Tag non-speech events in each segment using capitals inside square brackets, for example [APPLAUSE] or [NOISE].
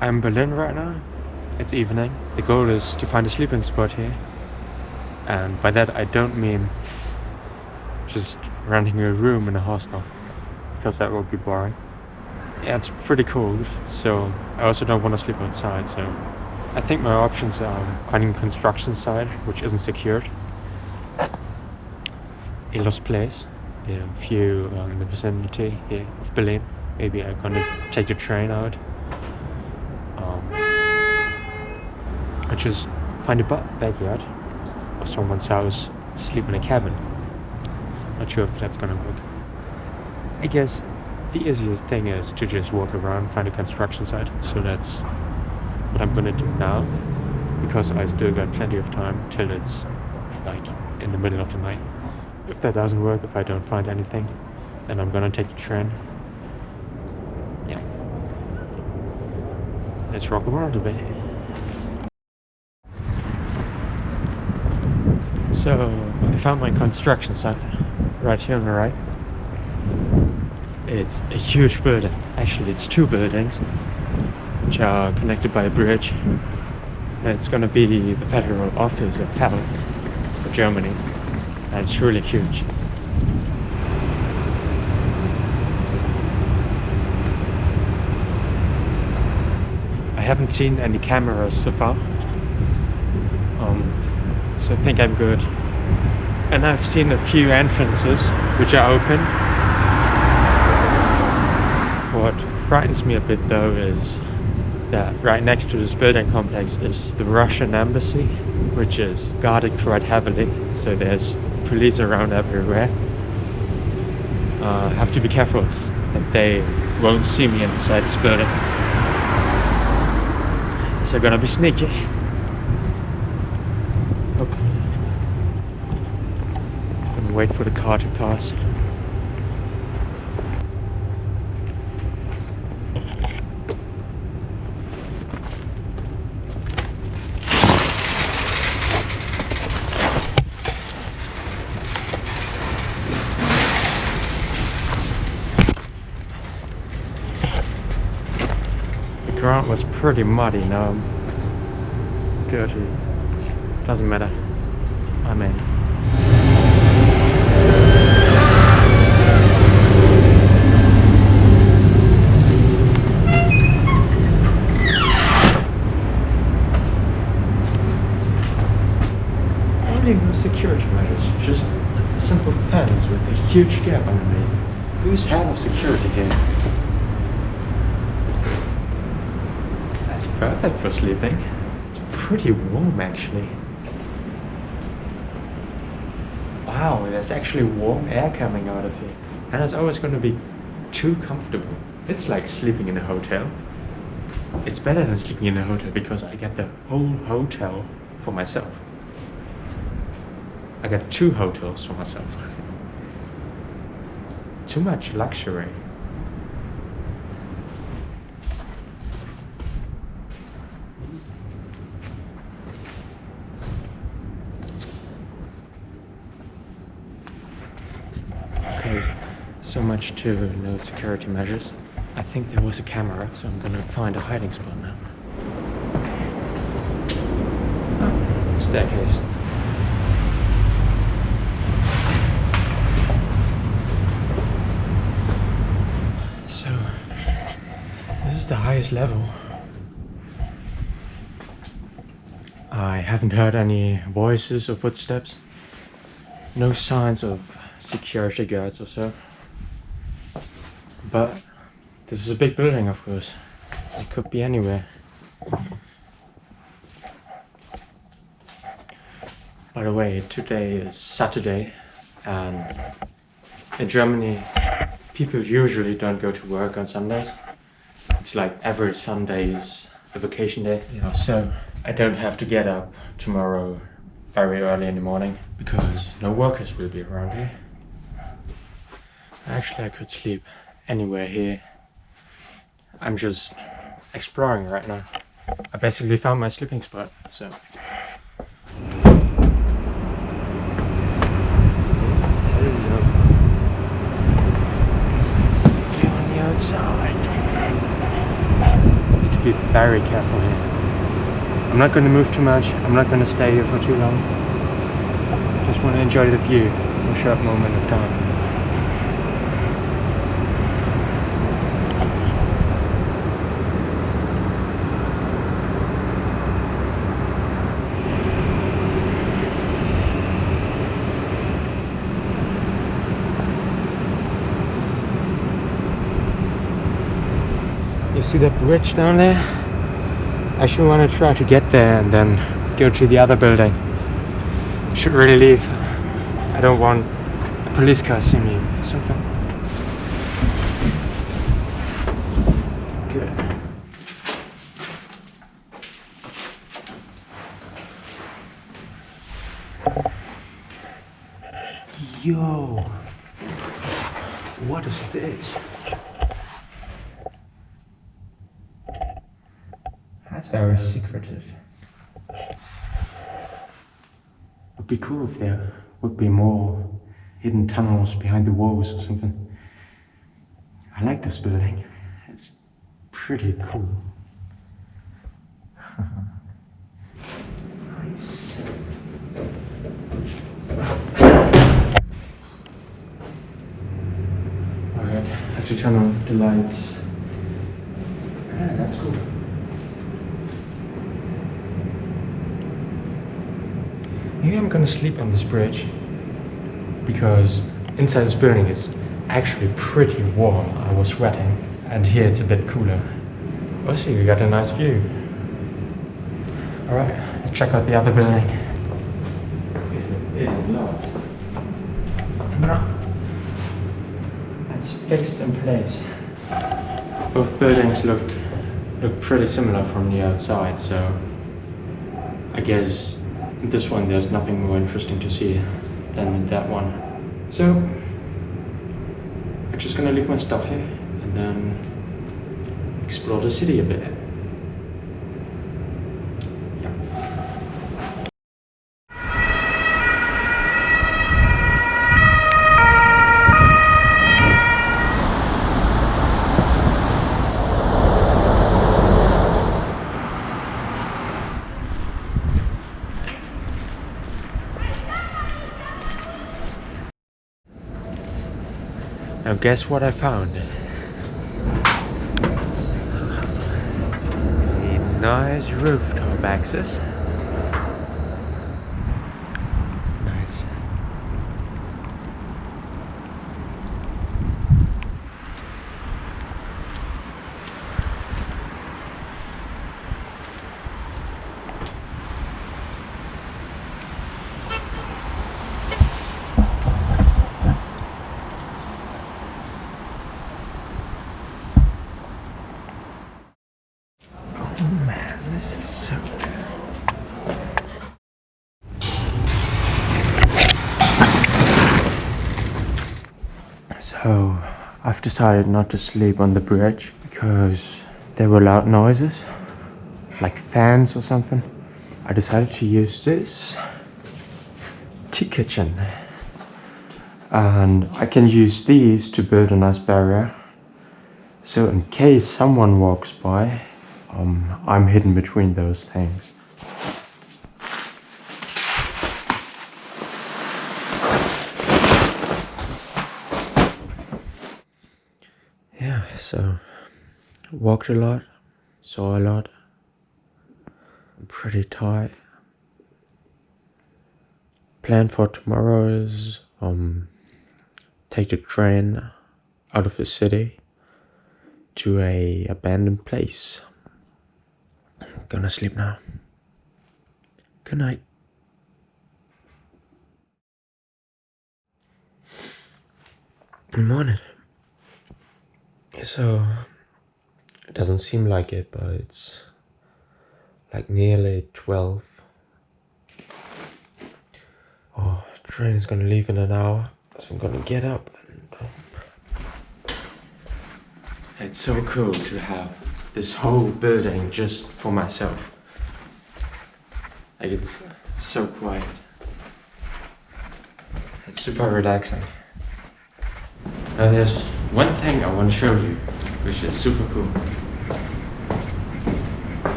I'm in Berlin right now. It's evening. The goal is to find a sleeping spot here. And by that I don't mean just renting a room in a hostel. Because that would be boring. Yeah, it's pretty cold. So I also don't want to sleep outside. So I think my options are finding a construction site which isn't secured. A lost place. There are a few uh, in the vicinity here of Berlin. Maybe I'm gonna take the train out. Or just find a backyard of someone's house, sleep in a cabin. Not sure if that's gonna work. I guess the easiest thing is to just walk around, find a construction site. So that's what I'm gonna do now. Because I still got plenty of time till it's like in the middle of the night. If that doesn't work, if I don't find anything, then I'm gonna take the train yeah. Let's rock around a bit. So, I found my construction site right here on the right. It's a huge building. Actually, it's two buildings which are connected by a bridge. It's gonna be the Federal Office of Health for Germany. And it's really huge. I haven't seen any cameras so far. So I think I'm good. And I've seen a few entrances which are open. What frightens me a bit though is that right next to this building complex is the Russian embassy, which is guarded quite heavily. So there's police around everywhere. Uh, have to be careful that they won't see me inside this building are gonna be sneaky. Okay. Wait for the car to pass. The ground was pretty muddy now dirty. Doesn't matter. I'm in No security measures, just a simple fence with a huge gap underneath. Who's head of security here? That's perfect for sleeping. It's pretty warm actually. Wow, there's actually warm air coming out of here. And it's always going to be too comfortable. It's like sleeping in a hotel. It's better than sleeping in a hotel because I get the whole hotel for myself. I got two hotels for myself. Too much luxury. Okay, so much to no security measures. I think there was a camera, so I'm gonna find a hiding spot now. Staircase. So, this is the highest level. I haven't heard any voices or footsteps. No signs of security guards or so. But this is a big building, of course. It could be anywhere. By the way, today is Saturday and in Germany people usually don't go to work on Sundays. It's like every Sunday is a vacation day. You know, so I don't have to get up tomorrow very early in the morning because no workers will be around here. Actually, I could sleep anywhere here. I'm just exploring right now. I basically found my sleeping spot, so... on the outside. Be very careful here. I'm not going to move too much. I'm not going to stay here for too long. Just want to enjoy the view for a short moment of time. See that bridge down there? I should want to try to get there and then go to the other building. Should really leave. I don't want a police car see me or something. Good. Yo, what is this? That's very secretive. Would be cool if there would be more hidden tunnels behind the walls or something. I like this building. It's pretty cool. [LAUGHS] nice. Alright, have to turn off the lights. Ah, that's cool. Maybe I'm gonna sleep on this bridge because inside this building it's actually pretty warm. I was sweating and here it's a bit cooler. Also, you got a nice view. Alright, let's check out the other building. If it locked. No. That's fixed in place. Both buildings look look pretty similar from the outside, so I guess this one there's nothing more interesting to see than that one. So I'm just gonna leave my stuff here and then explore the city a bit. Guess what I found? A nice rooftop access. Nice. Oh man, this is so good. So, I've decided not to sleep on the bridge because there were loud noises, like fans or something. I decided to use this tea kitchen. And I can use these to build a nice barrier. So in case someone walks by, um, I'm hidden between those things. Yeah, so walked a lot, saw a lot. I'm pretty tired. Plan for tomorrow is um take the train out of the city to a abandoned place. Gonna sleep now. Good night. Good morning. So, it doesn't seem like it, but it's like nearly 12. Oh, train is gonna leave in an hour, so I'm gonna get up and. Um, it's so cool to have this whole building just for myself. Like it's so quiet. It's super relaxing. Now there's one thing I want to show you, which is super cool.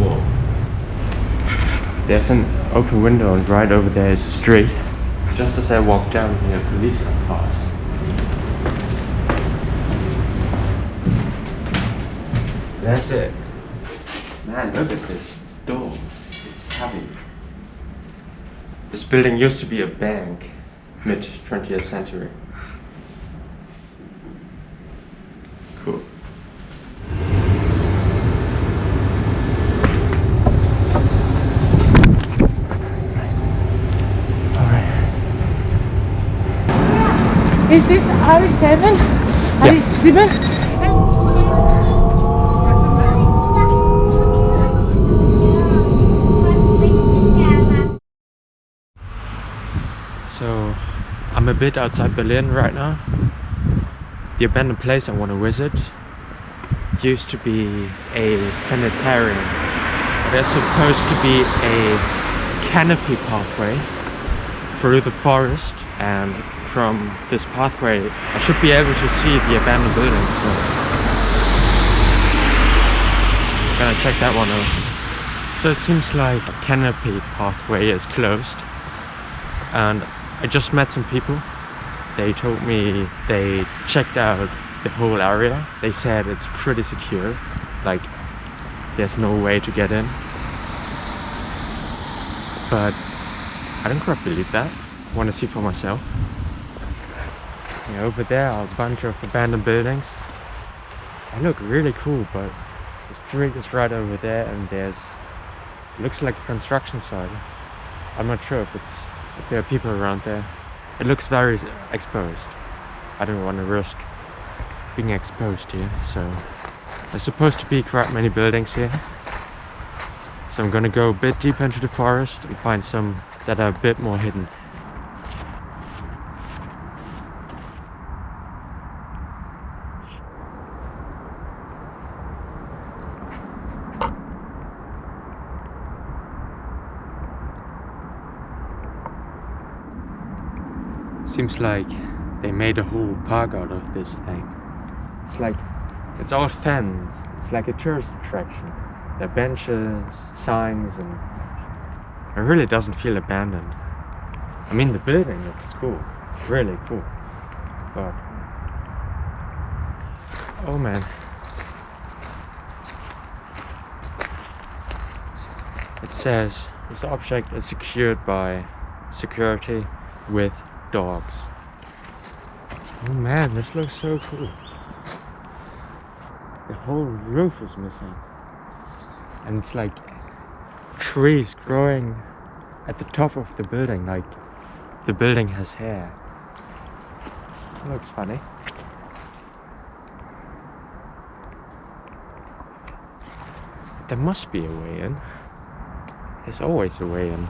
Whoa. There's an open window and right over there is a street. Just as I walk down here, police are passed. That's it. Man, look at this door. It's heavy. This building used to be a bank, mid 20th century. Is this R7? Yeah. R7? So, I'm a bit outside Berlin right now. The abandoned place I want to visit used to be a sanitarium. There's supposed to be a canopy pathway through the forest and from this pathway I should be able to see the abandoned building so I'm gonna check that one out. So it seems like a canopy pathway is closed and I just met some people. They told me they checked out the whole area. They said it's pretty secure, like there's no way to get in. But I don't quite believe that. Want to see for myself. Yeah, over there are a bunch of abandoned buildings. They look really cool, but the street is right over there and there's looks like a construction site. I'm not sure if it's if there are people around there. It looks very exposed. I don't want to risk being exposed here, so there's supposed to be quite many buildings here. So I'm gonna go a bit deeper into the forest and find some that are a bit more hidden. Seems like they made a whole park out of this thing. It's like, it's all fenced. It's like a tourist attraction. There are benches, signs, and it really doesn't feel abandoned. I mean, the building looks cool. Really cool. But, oh man. It says this object is secured by security with dogs. Oh man, this looks so cool. The whole roof is missing. And it's like trees growing at the top of the building, like the building has hair. It looks funny. There must be a way in. There's always a way in.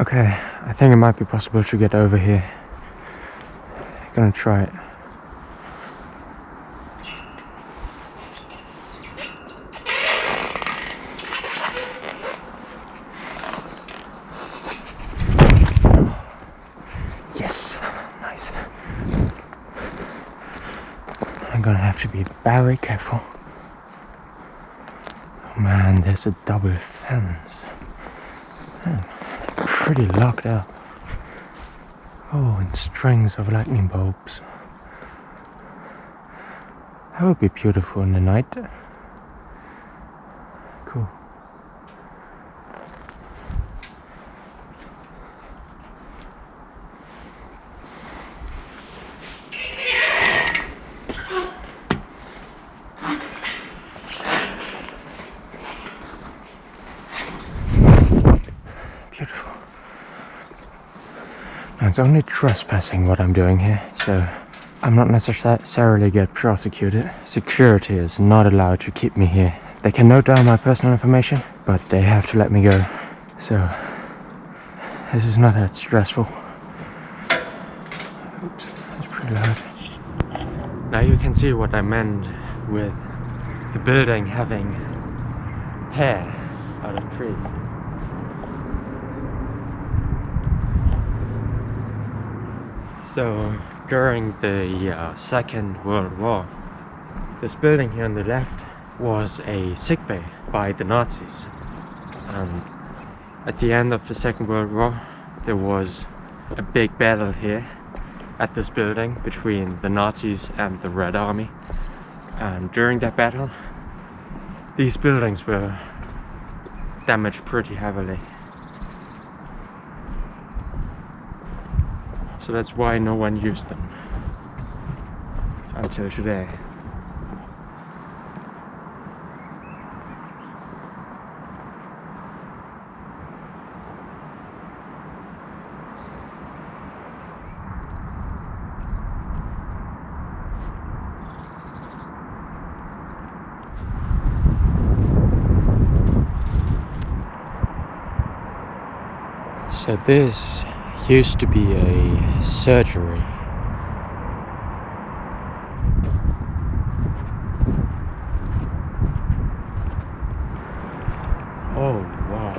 Okay, I think it might be possible to get over here. Gonna try it. Yes, nice. I'm gonna have to be very careful. Oh man, there's a double fence. Man, pretty locked up. Oh, and strings of lightning bulbs. That would be beautiful in the night. Cool. Beautiful. Now, it's only trespassing what I'm doing here, so I'm not necessarily get prosecuted. Security is not allowed to keep me here. They can note down my personal information, but they have to let me go. So, this is not that stressful. Oops, that's pretty loud. Now you can see what I meant with the building having hair out of trees. So during the uh, Second World War, this building here on the left was a sick bay by the Nazis. And at the end of the Second World War, there was a big battle here at this building between the Nazis and the Red Army. And during that battle, these buildings were damaged pretty heavily. So that's why no one used them until today. So this used to be a surgery. Oh wow.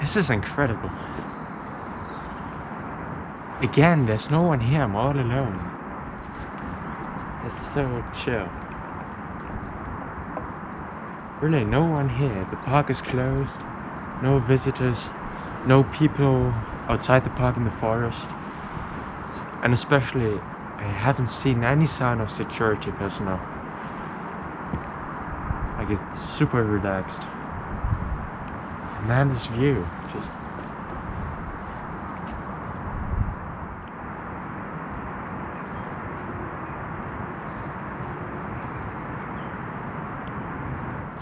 This is incredible. Again, there's no one here, I'm all alone. It's so chill. Really, no one here. The park is closed. No visitors. No people outside the park in the forest. And especially, I haven't seen any sign of security personnel. I get super relaxed. Man, this view, just...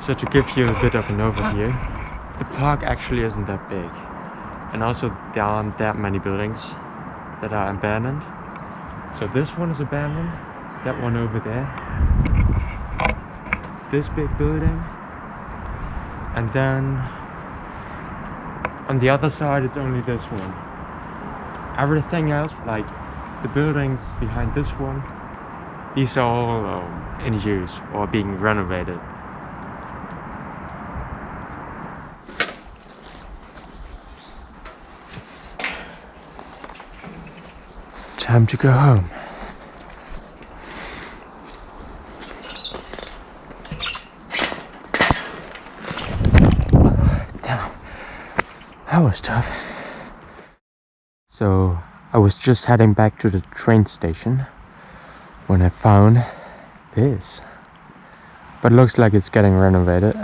So to give you a bit of an overview, the park actually isn't that big. And also there aren't that many buildings that are abandoned. So this one is abandoned, that one over there, this big building, and then on the other side it's only this one. Everything else, like the buildings behind this one, these are all um, in use or being renovated. Time to go home. Damn, that was tough. So I was just heading back to the train station when I found this. But looks like it's getting renovated.